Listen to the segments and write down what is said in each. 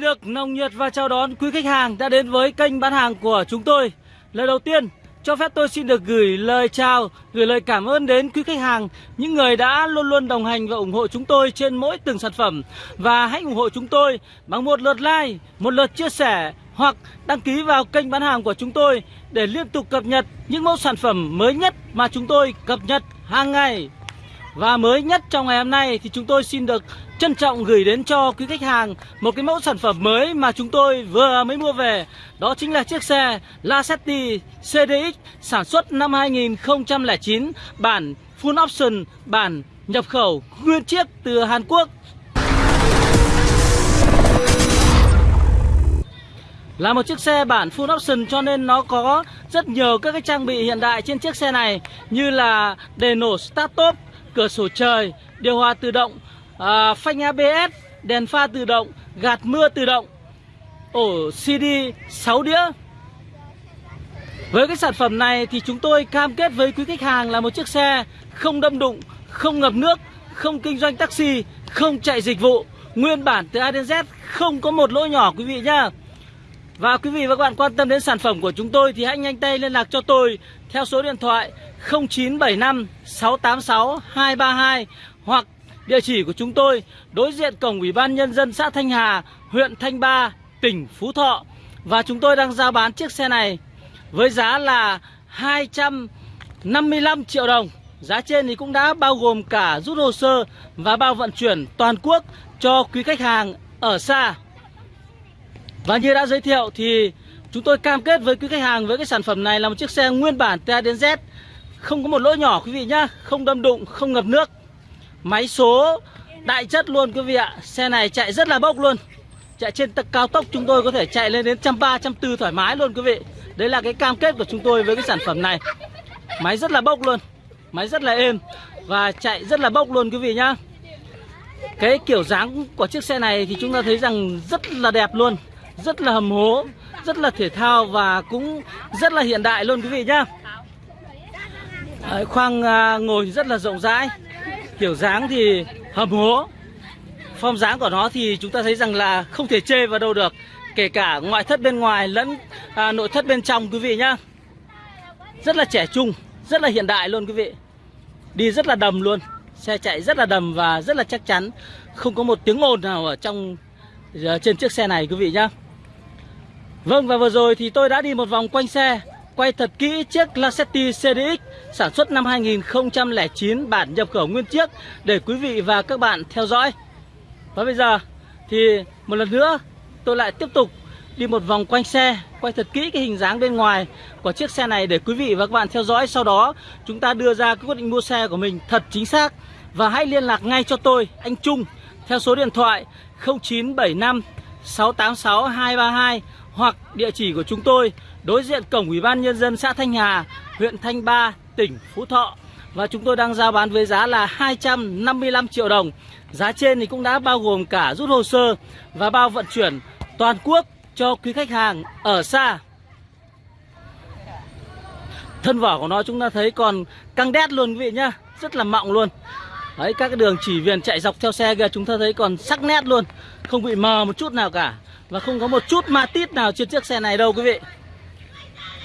Xin được nồng nhiệt và chào đón quý khách hàng đã đến với kênh bán hàng của chúng tôi. Lời đầu tiên, cho phép tôi xin được gửi lời chào, gửi lời cảm ơn đến quý khách hàng, những người đã luôn luôn đồng hành và ủng hộ chúng tôi trên mỗi từng sản phẩm. Và hãy ủng hộ chúng tôi bằng một lượt like, một lượt chia sẻ hoặc đăng ký vào kênh bán hàng của chúng tôi để liên tục cập nhật những mẫu sản phẩm mới nhất mà chúng tôi cập nhật hàng ngày. Và mới nhất trong ngày hôm nay thì chúng tôi xin được trân trọng gửi đến cho quý khách hàng một cái mẫu sản phẩm mới mà chúng tôi vừa mới mua về. Đó chính là chiếc xe Lacetti CDX sản xuất năm 2009 bản full option, bản nhập khẩu nguyên chiếc từ Hàn Quốc. Là một chiếc xe bản full option cho nên nó có rất nhiều các cái trang bị hiện đại trên chiếc xe này như là đèn nổ start top, cửa sổ trời, điều hòa tự động, à, phanh ABS, đèn pha tự động, gạt mưa tự động, ổ CD 6 đĩa. Với cái sản phẩm này thì chúng tôi cam kết với quý khách hàng là một chiếc xe không đâm đụng, không ngập nước, không kinh doanh taxi, không chạy dịch vụ, nguyên bản từ A đến Z, không có một lỗi nhỏ quý vị nhá. Và quý vị và các bạn quan tâm đến sản phẩm của chúng tôi thì hãy nhanh tay liên lạc cho tôi theo số điện thoại 0975 686 232 hoặc địa chỉ của chúng tôi đối diện cổng Ủy ban Nhân dân xã Thanh Hà, huyện Thanh Ba, tỉnh Phú Thọ. Và chúng tôi đang giao bán chiếc xe này với giá là 255 triệu đồng. Giá trên thì cũng đã bao gồm cả rút hồ sơ và bao vận chuyển toàn quốc cho quý khách hàng ở xa. Và như đã giới thiệu thì chúng tôi cam kết với quý khách hàng với cái sản phẩm này là một chiếc xe nguyên bản ta đến Z Không có một lỗi nhỏ quý vị nhá Không đâm đụng, không ngập nước Máy số đại chất luôn quý vị ạ. Xe này chạy rất là bốc luôn. Chạy trên cao tốc chúng tôi có thể chạy lên đến trăm ba trăm tư thoải mái luôn quý vị. Đấy là cái cam kết của chúng tôi với cái sản phẩm này. Máy rất là bốc luôn. Máy rất là êm Và chạy rất là bốc luôn quý vị nhá. Cái kiểu dáng của chiếc xe này thì chúng ta thấy rằng rất là đẹp luôn Rất là hầm hố Rất là thể thao và cũng rất là hiện đại luôn quý vị nhá. Đấy, Khoang à, ngồi rất là rộng rãi. Kiểu dáng thì hầm hố Form dáng của nó thì chúng ta thấy rằng là không thể chê vào đâu được Kể cả ngoại thất bên ngoài lẫn à, nội thất bên trong quý vị nhá. Rất là trẻ trung, rất là hiện đại luôn quý vị. Đi rất là đầm luôn Xe chạy rất là đầm và rất là chắc chắn. Không có một tiếng ồn nào ở trong ờ, trên chiếc xe này quý vị nhá. Vâng và vừa rồi thì tôi đã đi một vòng quanh xe. Quay thật kỹ chiếc Lacetti CDX sản xuất năm 2009 bản nhập khẩu nguyên chiếc Để quý vị và các bạn theo dõi. Và bây giờ thì một lần nữa tôi lại tiếp tục đi một vòng quanh xe Quay thật kỹ cái hình dáng bên ngoài của chiếc xe này để quý vị và các bạn theo dõi. Sau đó chúng ta đưa ra cái quyết định mua xe của mình thật chính xác. Và hãy liên lạc ngay cho tôi, anh Trung Theo số điện thoại 0975 686 232 hoặc địa chỉ của chúng tôi đối diện cổng Ủy ban Nhân dân xã Thanh Hà, huyện Thanh Ba, tỉnh Phú Thọ. Và chúng tôi đang giao bán với giá là 255 triệu đồng. Giá trên thì cũng đã bao gồm cả rút hồ sơ và bao vận chuyển toàn quốc cho quý khách hàng ở xa. Thân vỏ của nó chúng ta thấy còn căng đét luôn quý vị nhá, rất là mọng luôn. Đấy các cái đường chỉ viền chạy dọc theo xe kìa chúng ta thấy còn sắc nét luôn, không bị mờ một chút nào cả. Và không có một chút ma tít nào trên chiếc xe này đâu quý vị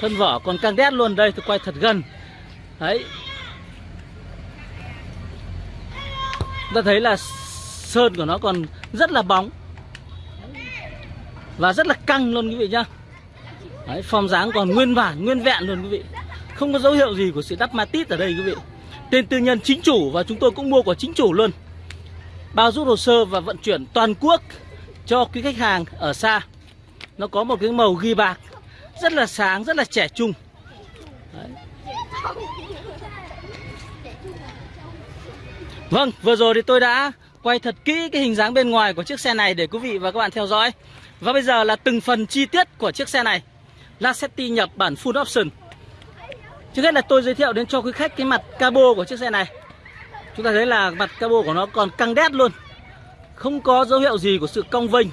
Thân vỏ còn căng đét luôn Đây tôi quay thật gần. Đấy. Ta thấy là sơn của nó còn rất là bóng. Và rất là căng luôn quý vị nhá. Đấy, form dáng còn nguyên bản, nguyên vẹn luôn quý vị. Không có dấu hiệu gì của sự đắp matit ở đây quý vị. Tên tư nhân chính chủ và chúng tôi cũng mua của chính chủ luôn. Bao rút hồ sơ và vận chuyển toàn quốc cho quý khách hàng ở xa. Nó có một cái màu ghi bạc rất là sáng, rất là trẻ trung. Đấy. Vâng vừa rồi thì tôi đã quay thật kỹ cái hình dáng bên ngoài của chiếc xe này để quý vị và các bạn theo dõi. Và bây giờ là từng phần chi tiết của chiếc xe này. Lacetti nhập bản full option. Trước hết là tôi giới thiệu đến cho quý khách cái mặt cabo của chiếc xe này. Chúng ta thấy là mặt cabo của nó còn căng đét luôn. Không có dấu hiệu gì của sự cong vênh.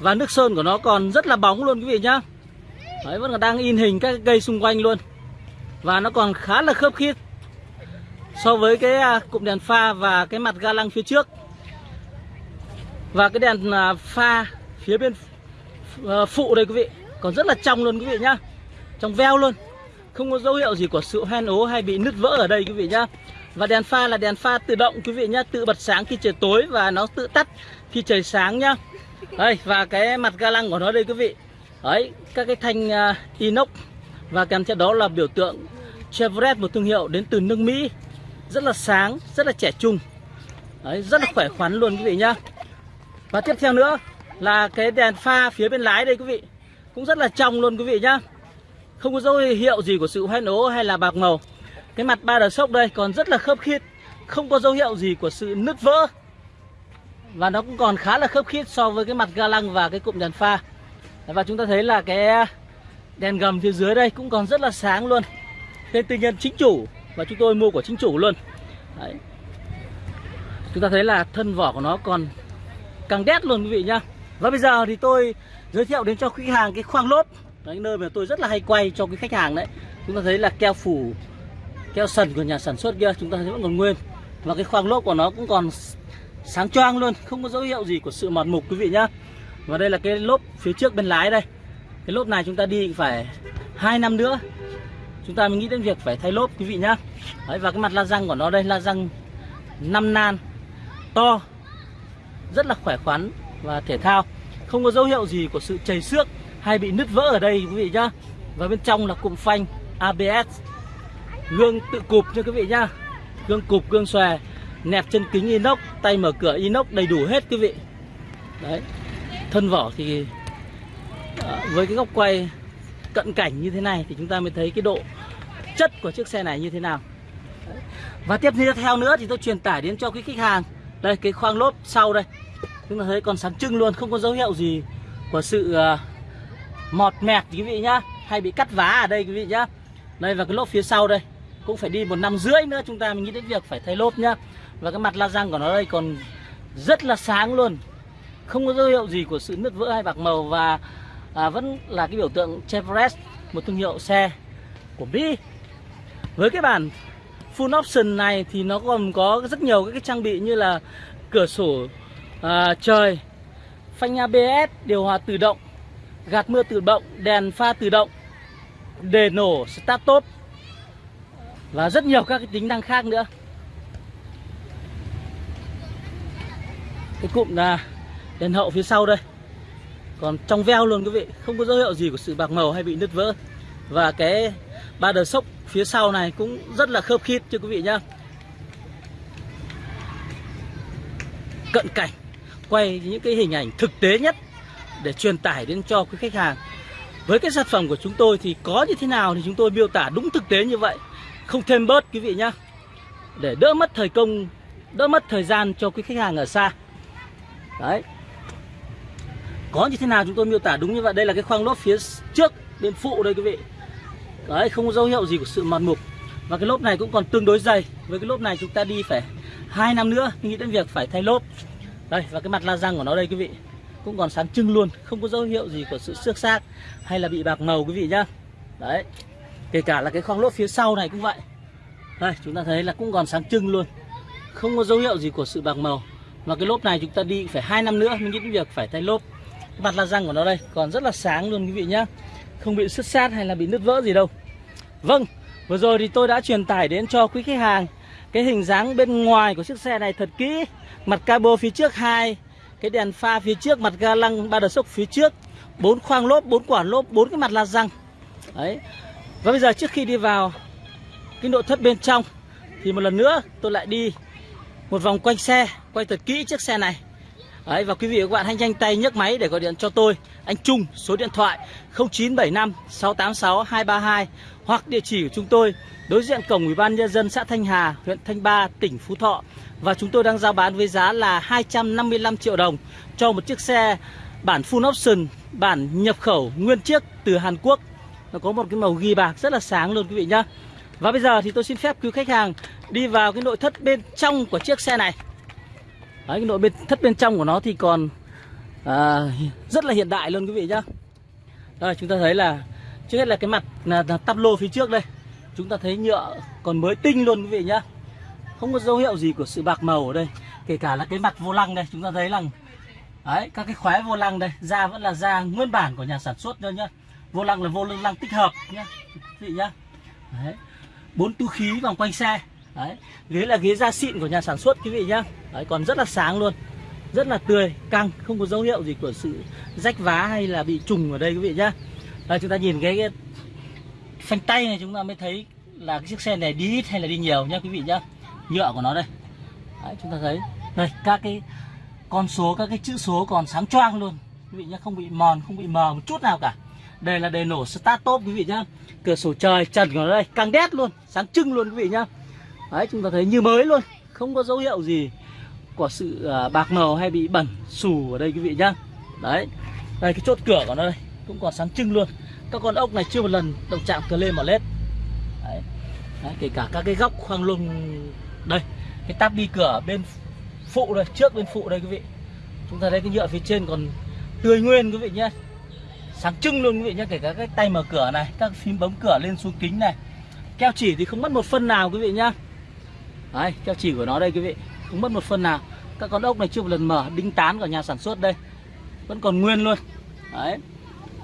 Và nước sơn của nó còn rất là bóng luôn quý vị nhá. Đấy, vẫn còn đang in hình các cây xung quanh luôn. Và nó còn khá là khớp khít So với cái à, cụm đèn pha và cái mặt ga lăng phía trước. Và cái đèn à, pha phía bên ờ, phụ đây quý vị, còn rất là trong luôn quý vị nhá. Trong veo luôn. Không có dấu hiệu gì của sự hoen ố hay bị nứt vỡ ở đây quý vị nhá. Và đèn pha là đèn pha tự động quý vị nhá, tự bật sáng khi trời tối và nó tự tắt khi trời sáng nhá. Đây, và cái mặt ga lăng của nó đây quý vị đấy các cái thanh uh, inox. Và kèm theo đó là biểu tượng Chevrolet một thương hiệu đến từ nước Mỹ. Rất là sáng rất là trẻ trung. Đấy rất là khỏe khoắn luôn quý vị nhá. Và tiếp theo nữa là cái đèn pha phía bên lái đây quý vị. Cũng rất là trong luôn quý vị nhá. Không có dấu hiệu gì của sự hoen ố hay là bạc màu. Cái mặt ba đờ sốc đây còn rất là khớp khít. Không có dấu hiệu gì của sự nứt vỡ. Và nó cũng còn khá là khớp khít so với cái mặt ga lăng và cái cụm đèn pha và chúng ta thấy là cái đèn gầm phía dưới đây cũng còn rất là sáng luôn. Tên tư nhân chính chủ và chúng tôi mua của chính chủ luôn. Đấy. chúng ta thấy là thân vỏ của nó còn càng đét luôn quý vị nhá. Và bây giờ thì tôi giới thiệu đến cho khách hàng cái khoang lốp. Đấy, nơi mà tôi rất là hay quay cho cái khách hàng đấy. Chúng ta thấy là keo phủ, keo sần của nhà sản xuất kia, chúng ta thấy vẫn còn nguyên. Và cái khoang lốp của nó cũng còn sáng choang luôn, không có dấu hiệu gì của sự mòn mục quý vị nhá và đây là cái lốp phía trước bên lái đây. Cái lốp này chúng ta đi phải hai năm nữa. Chúng ta mới nghĩ đến việc phải thay lốp quý vị nhá. Đấy, và cái mặt la răng của nó đây la răng 5 nan. To rất là khỏe khoắn và thể thao. Không có dấu hiệu gì của sự chảy xước hay bị nứt vỡ ở đây quý vị nhá. Và bên trong là cụm phanh ABS gương tự cụp nha quý vị nhá. Gương cụp gương xòe nẹp chân kính inox tay mở cửa inox đầy đủ hết quý vị. Đấy thân vỏ thì ờ, với cái góc quay cận cảnh như thế này thì chúng ta mới thấy cái độ chất của chiếc xe này như thế nào. Và tiếp theo nữa thì tôi truyền tải đến cho quý khách hàng. Đây, cái khoang lốp sau đây. Chúng ta thấy còn sáng trưng luôn, không có dấu hiệu gì của sự ờ, mọt mẹt quý vị nhá, hay bị cắt vá ở đây quý vị nhá. Đây, và cái lốp phía sau đây cũng phải đi một năm rưỡi nữa, chúng ta mình nghĩ đến việc phải thay lốp nhá. Và cái mặt la răng của nó đây còn rất là sáng luôn không có dấu hiệu gì của sự nứt vỡ hay bạc màu và à, vẫn là cái biểu tượng Chevrolet một thương hiệu xe của Mỹ. Với cái bản full option này thì nó còn có rất nhiều các cái trang bị như là cửa sổ à, trời phanh ABS điều hòa tự động gạt mưa tự động đèn pha tự động đề nổ start top và rất nhiều các cái tính năng khác nữa. Cái cụm là đèn hậu phía sau đây. Còn trong veo luôn quý vị, không có dấu hiệu gì của sự bạc màu hay bị nứt vỡ. Và cái ba đờ sốc phía sau này cũng rất là khớp khít cho quý vị nhá. Cận cảnh, quay những cái hình ảnh thực tế nhất để truyền tải đến cho quý khách hàng. Với cái sản phẩm của chúng tôi thì có như thế nào thì chúng tôi miêu tả đúng thực tế như vậy. Không thêm bớt quý vị nhá. Để đỡ mất thời công, đỡ mất thời gian cho quý khách hàng ở xa. Đấy có như thế nào chúng tôi miêu tả đúng như vậy? Đây là cái khoang lốp phía trước bên phụ đây quý vị. Đấy, không có dấu hiệu gì của sự mòn mục. Và cái lốp này cũng còn tương đối dày. Với cái lốp này chúng ta đi phải hai năm nữa nghĩ đến việc phải thay lốp. Đây, và cái mặt la răng của nó đây quý vị, cũng còn sáng trưng luôn. Không có dấu hiệu gì của sự xước xác hay là bị bạc màu quý vị nhá. Đấy, kể cả là cái khoang lốp phía sau này cũng vậy. Đây, chúng ta thấy là cũng còn sáng trưng luôn. Không có dấu hiệu gì của sự bạc màu. Và cái lốp này chúng ta đi phải hai năm nữa mới nghĩ đến việc phải thay lốp mặt la răng của nó đây, còn rất là sáng luôn quý vị nhá. Không bị sứt sát hay là bị nứt vỡ gì đâu. Vâng vừa rồi thì tôi đã truyền tải đến cho quý khách hàng cái hình dáng bên ngoài của chiếc xe này thật kỹ. Mặt cabo phía trước hai, cái đèn pha phía trước, mặt ga lăng ba đợt sốc phía trước. Bốn khoang lốp, bốn quả lốp, bốn cái mặt la răng. Đấy. Và bây giờ trước khi đi vào cái nội thất bên trong thì một lần nữa tôi lại đi một vòng quanh xe, quay thật kỹ chiếc xe này. Đấy, và quý vị và các bạn hãy nhanh tay nhấc máy để gọi điện cho tôi. Anh Trung số điện thoại 0975 686 232 Hoặc địa chỉ của chúng tôi đối diện cổng Ủy ban Nhân dân xã Thanh Hà, huyện Thanh Ba, tỉnh Phú Thọ. Và chúng tôi đang giao bán với giá là 255 triệu đồng cho một chiếc xe bản full option, bản nhập khẩu nguyên chiếc từ Hàn Quốc. Nó có một cái màu ghi bạc rất là sáng luôn quý vị nhá. Và bây giờ thì tôi xin phép quý khách hàng đi vào cái nội thất bên trong của chiếc xe này. Đấy, cái nội bên thất bên trong của nó thì còn à, rất là hiện đại luôn quý vị nhá đây chúng ta thấy là trước hết là cái mặt là, là tắp lô phía trước đây chúng ta thấy nhựa còn mới tinh luôn quý vị nhá không có dấu hiệu gì của sự bạc màu ở đây kể cả là cái mặt vô lăng đây chúng ta thấy là Đấy, các cái khóa vô lăng đây, da vẫn là da nguyên bản của nhà sản xuất thôi nhá. Vô lăng là vô lăng tích hợp nhá. Quý vị nhá. Đấy. Bốn túi khí vòng quanh xe. Đấy. Ghế là ghế da xịn của nhà sản xuất quý vị nhá. Đấy, còn rất là sáng luôn. Rất là tươi, căng, không có dấu hiệu gì của sự rách vá hay là bị trùng ở đây quý vị nhá. Đây chúng ta nhìn cái, cái phanh tay này chúng ta mới thấy là cái chiếc xe này đi ít hay là đi nhiều nhá quý vị nhá. Nhựa của nó đây. Đấy, chúng ta thấy đây các cái con số các cái chữ số còn sáng choang luôn quý vị nhá không bị mòn không bị mờ một chút nào cả đây là đề nổ start top quý vị nhá cửa sổ trời trần của nó đây căng đét luôn sáng trưng luôn quý vị nhá đấy chúng ta thấy như mới luôn không có dấu hiệu gì của sự ờ, bạc màu hay bị bẩn, xù ở đây quý vị nhá. Đấy, đây, cái chốt cửa của nó đây, cũng còn sáng trưng luôn. Các con ốc này chưa một lần động chạm cờ lên mà lết. Đấy. đấy, kể cả các cái góc khoang lung, đây, cái táp đi cửa bên phụ đây, trước bên phụ đây quý vị. Chúng ta thấy cái nhựa phía trên còn tươi nguyên quý vị nhé sáng trưng luôn quý vị nhé kể cả cái tay mở cửa này, các phím bấm cửa lên xuống kính này. Keo chỉ thì không mất một phân nào quý vị nhá. Đấy, keo chỉ của nó đây quý vị không mất một phần nào. Các con ốc này chưa một lần mở đinh tán của nhà sản xuất đây. Vẫn còn nguyên luôn. Đấy.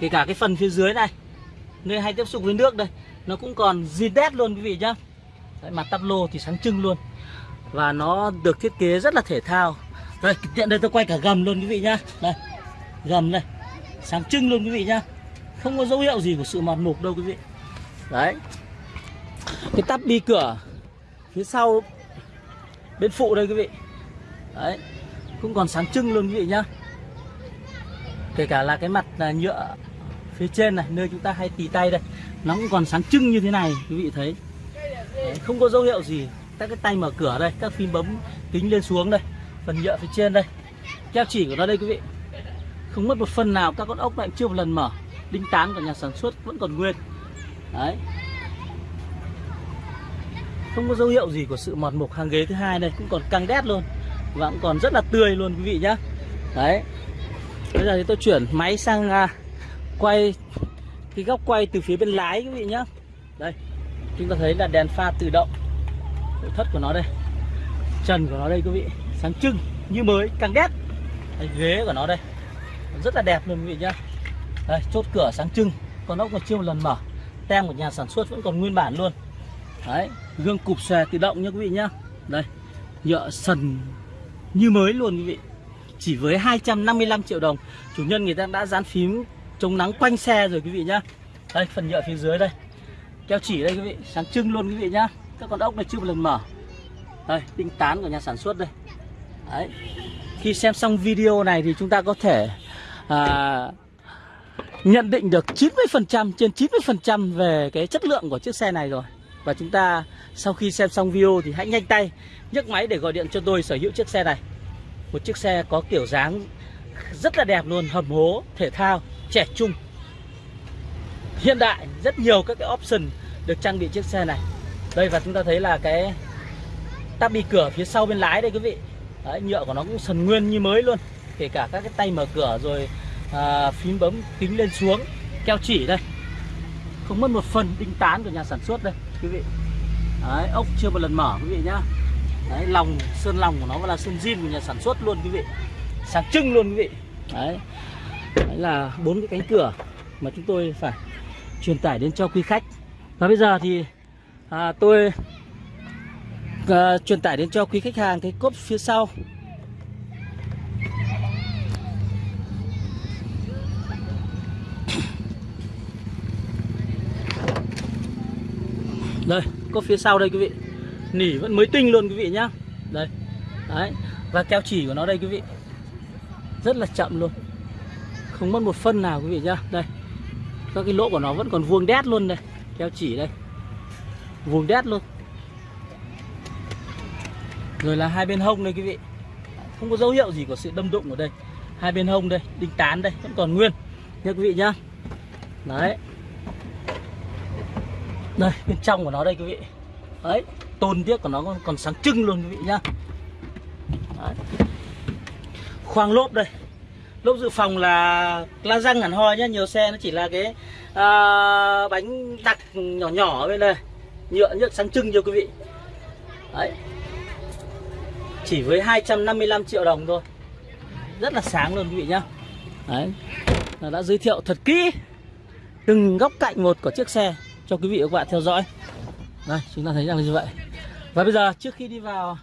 Kể cả cái phần phía dưới này nơi hay tiếp xúc với nước đây nó cũng còn zin đét luôn quý vị nhá. Đấy, mặt tắp lô thì sáng trưng luôn. Và nó được thiết kế rất là thể thao. Đây tiện đây tôi quay cả gầm luôn quý vị nhá. Đây gầm đây. Sáng trưng luôn quý vị nhá. Không có dấu hiệu gì của sự mòn mục đâu quý vị. Đấy. Cái tắp bi cửa phía sau bên phụ đây quý vị. Đấy cũng còn sáng trưng luôn quý vị nhá. Kể cả là cái mặt à, nhựa phía trên này nơi chúng ta hay tì tay đây nó cũng còn sáng trưng như thế này quý vị thấy. Đấy, không có dấu hiệu gì. Các cái tay mở cửa đây các phím bấm kính lên xuống đây phần nhựa phía trên đây. Keo chỉ của nó đây quý vị. Không mất một phần nào các con ốc lại chưa một lần mở. Đinh tán của nhà sản xuất vẫn còn nguyên. Đấy không có dấu hiệu gì của sự mọt mục hàng ghế thứ hai đây cũng còn căng đét luôn. Và cũng còn rất là tươi luôn quý vị nhá. Đấy. Bây giờ thì tôi chuyển máy sang à, quay cái góc quay từ phía bên lái quý vị nhá. Đây chúng ta thấy là đèn pha tự động. Nội thất của nó đây. Trần của nó đây quý vị. Sáng trưng như mới căng đét. Đây, ghế của nó đây. Rất là đẹp luôn quý vị nhá. Đây chốt cửa sáng trưng. Con ốc còn chưa một lần mở. Tem của nhà sản xuất vẫn còn nguyên bản luôn. Đấy gương cụp xòe tự động nha quý vị nhá. Đây nhựa sần như mới luôn quý vị. Chỉ với 255 triệu đồng. Chủ nhân người ta đã dán phím chống nắng quanh xe rồi quý vị nhá. Đây phần nhựa phía dưới đây. Keo chỉ đây quý vị sáng trưng luôn quý vị nhá. Các con ốc này chưa một lần mở. Đây đinh tán của nhà sản xuất đây. Đấy. Khi xem xong video này thì chúng ta có thể à, nhận định được 90% trên 90% về cái chất lượng của chiếc xe này rồi và chúng ta sau khi xem xong video thì hãy nhanh tay nhấc máy để gọi điện cho tôi sở hữu chiếc xe này. Một chiếc xe có kiểu dáng rất là đẹp luôn hầm hố thể thao trẻ trung. Hiện đại rất nhiều các cái option được trang bị chiếc xe này. Đây và chúng ta thấy là cái tắp bị cửa phía sau bên lái đây quý vị. Đấy, nhựa của nó cũng sần nguyên như mới luôn. Kể cả các cái tay mở cửa rồi à, phím bấm kính lên xuống keo chỉ đây. Không mất một phần đinh tán của nhà sản xuất đây quý vị. Đấy, ốc chưa một lần mở quý vị nhá. Đấy, lòng sơn lòng của nó là sơn zin của nhà sản xuất luôn quý vị. Sáng trưng luôn quý vị. Đấy, Đấy là bốn cái cánh cửa mà chúng tôi phải truyền tải đến cho quý khách. Và bây giờ thì à, tôi à, truyền tải đến cho quý khách hàng cái cốp phía sau. Đây, có phía sau đây quý vị. Nỉ vẫn mới tinh luôn quý vị nhá. Đây, đấy, và keo chỉ của nó đây quý vị. Rất là chậm luôn. Không mất một phân nào quý vị nhá. Đây, các cái lỗ của nó vẫn còn vuông đét luôn đây. Keo chỉ đây. Vuông đét luôn. Rồi là hai bên hông đây quý vị. Không có dấu hiệu gì của sự đâm đụng ở đây. Hai bên hông đây, đinh tán đây, vẫn còn nguyên. Nha quý vị nhá. Đấy đây bên trong của nó đây quý vị. Đấy tôn tiếc của nó còn, còn sáng trưng luôn quý vị nhá. Đấy. khoang lốp đây. Lốp dự phòng là la răng hẳn hoi nhá nhiều xe nó chỉ là cái à, bánh đặc nhỏ nhỏ ở bên đây. Nhựa nhựa sáng trưng cho quý vị. Đấy. Chỉ với 255 triệu đồng thôi. Rất là sáng luôn quý vị nhá. Đấy. Đã giới thiệu thật kỹ từng góc cạnh một của chiếc xe cho quý vị và các bạn theo dõi. Đây, chúng ta thấy rằng là như vậy. Và bây giờ, trước khi đi vào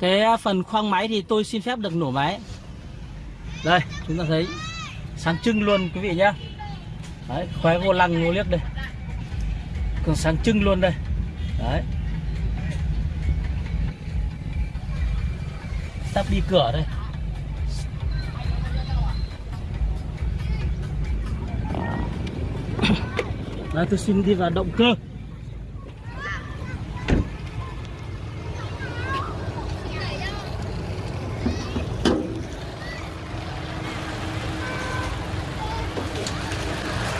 cái phần khoang máy thì tôi xin phép được nổ máy. Đây, chúng ta thấy sáng trưng luôn, quý vị nhé. đấy khóe vô lăng, vô liếc đây. Còn sáng trưng luôn đây. Đấy. Tắt đi cửa đây. Đấy, tôi xin đi vào động cơ.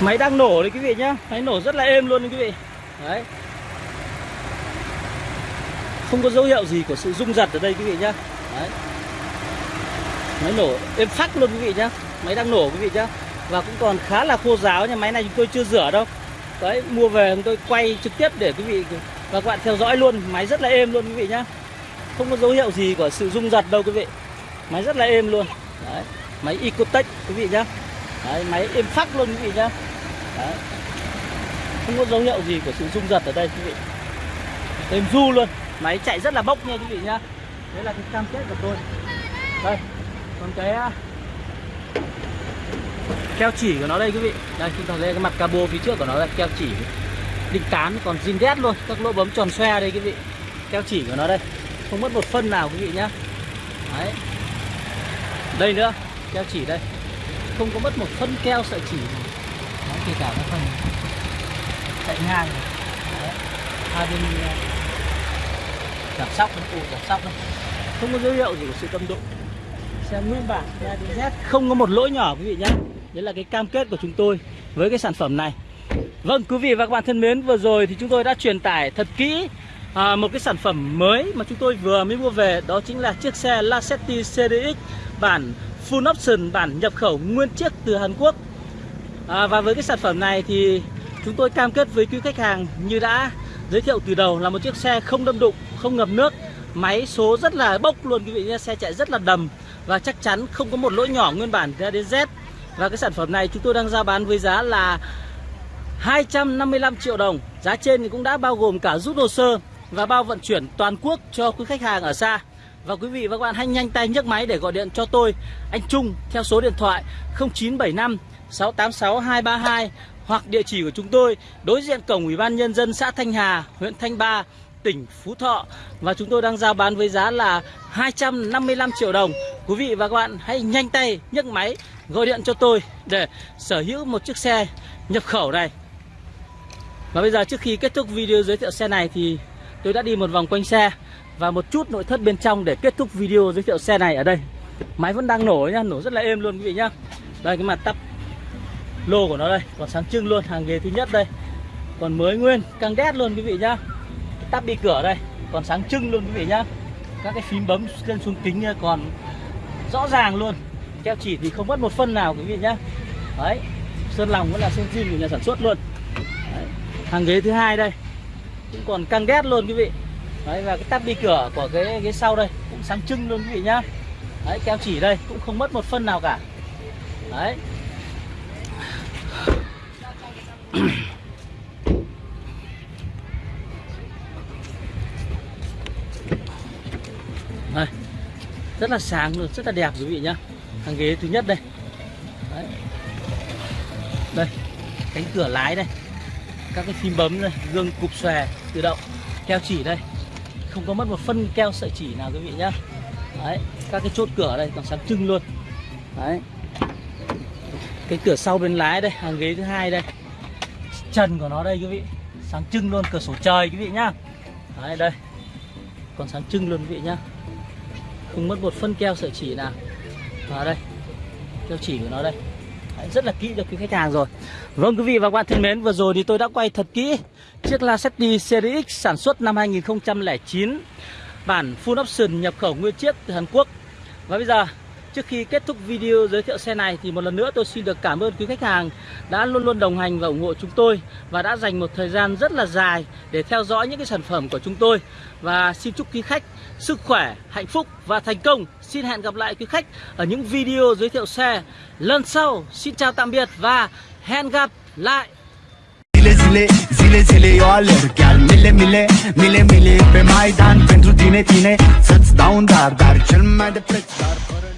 Máy đang nổ đấy quý vị nhá. Máy nổ rất là êm luôn đấy quý vị. Đấy. Không có dấu hiệu gì của sự rung giật ở đây quý vị nhá. Đấy. Máy nổ êm phắc luôn quý vị nhá. Máy đang nổ quý vị nhá. Và cũng còn khá là khô ráo nha. Máy này chúng tôi chưa rửa đâu Đấy mua về chúng tôi quay trực tiếp để quý vị Và các bạn theo dõi luôn. Máy rất là êm luôn quý vị nhá. Không có dấu hiệu gì của sự rung giật đâu quý vị. Máy rất là êm luôn. Đấy Máy Ecotech quý vị nhá. Đấy, máy êm phắc luôn quý vị nhá. Đấy. Không có dấu hiệu gì của sự rung giật ở đây quý vị. Êm du luôn. Máy chạy rất là bốc nha quý vị nhá. Đấy là cái cam kết của tôi. Đây Còn cái Keo chỉ của nó đây quý vị. Đây chúng ta thấy cái mặt cabo phía trước của nó là keo chỉ. Đinh tán còn zin đét luôn Các lỗ bấm tròn xoe đây quý vị. Keo chỉ của nó đây. Không mất một phân nào quý vị nhá. Đấy. Đây nữa Keo chỉ đây. Không có mất một phân keo sợi chỉ Đấy, kể cả cái phần chạy ngang. Đấy. hai bên ờ, giảm sóc ủ giảm sóc đây không có dấu hiệu gì của sự tâm độ xe nguyên bản xe Z không có một lỗi nhỏ quý vị nhé đấy là cái cam kết của chúng tôi với cái sản phẩm này. Vâng quý vị và các bạn thân mến vừa rồi thì chúng tôi đã truyền tải thật kỹ à, một cái sản phẩm mới mà chúng tôi vừa mới mua về đó chính là chiếc xe Lacetti CDX bản full option bản nhập khẩu nguyên chiếc từ Hàn Quốc. À, và với cái sản phẩm này thì chúng tôi cam kết với quý khách hàng như đã giới thiệu từ đầu là một chiếc xe không đâm đụng không ngập nước máy số rất là bốc luôn quý vị nhé xe chạy rất là đầm và chắc chắn không có một lỗi nhỏ nguyên bản ra đến Z và cái sản phẩm này chúng tôi đang ra bán với giá là 255 triệu đồng. Giá trên thì cũng đã bao gồm cả rút hồ sơ và bao vận chuyển toàn quốc cho quý khách hàng ở xa. Và quý vị và các bạn hãy nhanh tay nhấc máy để gọi điện cho tôi anh Trung theo số điện thoại 0975 686 232 hoặc địa chỉ của chúng tôi đối diện cổng Ủy ban nhân dân xã Thanh Hà, huyện Thanh Ba, tỉnh Phú Thọ. Và chúng tôi đang giao bán với giá là 255 triệu đồng. Quý vị và các bạn hãy nhanh tay nhấc máy gọi điện cho tôi để sở hữu một chiếc xe nhập khẩu này. Và bây giờ trước khi kết thúc video giới thiệu xe này thì tôi đã đi một vòng quanh xe và một chút nội thất bên trong để kết thúc video giới thiệu xe này ở đây. Máy vẫn đang nổ nhá, nổ rất là êm luôn quý vị nhá. Đây cái mặt tắp lô của nó đây, còn sáng trưng luôn, hàng ghế thứ nhất đây. Còn mới nguyên, căng đét luôn quý vị nhá. Tắp đi cửa đây, còn sáng trưng luôn quý vị nhá. Các cái phím bấm lên xuống kính còn rõ ràng luôn. Keo chỉ thì không mất một phân nào quý vị nhá. Đấy, sơn lòng vẫn là sơn zin của nhà sản xuất luôn. Đấy. Hàng ghế thứ hai đây cũng còn căng đét luôn quý vị. Đấy và cái tắp đi cửa của cái ghế sau đây cũng sáng trưng luôn quý vị nhá. Đấy keo chỉ đây cũng không mất một phân nào cả. Đấy. đây rất là sáng luôn rất là đẹp quý vị nhá hàng ghế thứ nhất đây. Đấy. đây, cánh cửa lái đây. Các cái phím bấm đây, gương cục xòe tự động, keo chỉ đây. Không có mất một phân keo sợi chỉ nào quý vị nhá. Đấy, các cái chốt cửa đây còn sáng trưng luôn. Đấy. Cái cửa sau bên lái đây, hàng ghế thứ hai đây. Trần của nó đây quý vị, sáng trưng luôn, cửa sổ trời quý vị nhá. Đấy, đây. Còn sáng trưng luôn quý vị nhá. Không mất một phân keo sợi chỉ nào vào đây. Keo chỉ của nó đây. Đấy, rất là kỹ cho quý khách hàng rồi. Vâng quý vị và các bạn thân mến Vừa rồi thì tôi đã quay thật kỹ Chiếc Lacetti Series X sản xuất năm 2009 Bản full option nhập khẩu nguyên chiếc từ Hàn Quốc. Và bây giờ Trước khi kết thúc video giới thiệu xe này thì một lần nữa tôi xin được cảm ơn quý khách hàng đã luôn luôn đồng hành và ủng hộ chúng tôi và đã dành một thời gian rất là dài để theo dõi những cái sản phẩm của chúng tôi và xin chúc quý khách sức khỏe, hạnh phúc và thành công. Xin hẹn gặp lại quý khách ở những video giới thiệu xe lần sau. Xin chào tạm biệt và hẹn gặp lại. Zile, zile, zile, zile eu alerg Chiar mile, mile, mile, mile Pe Maidan pentru tine, tine Să-ți dau un dar, dar cel mai de preț Dar fără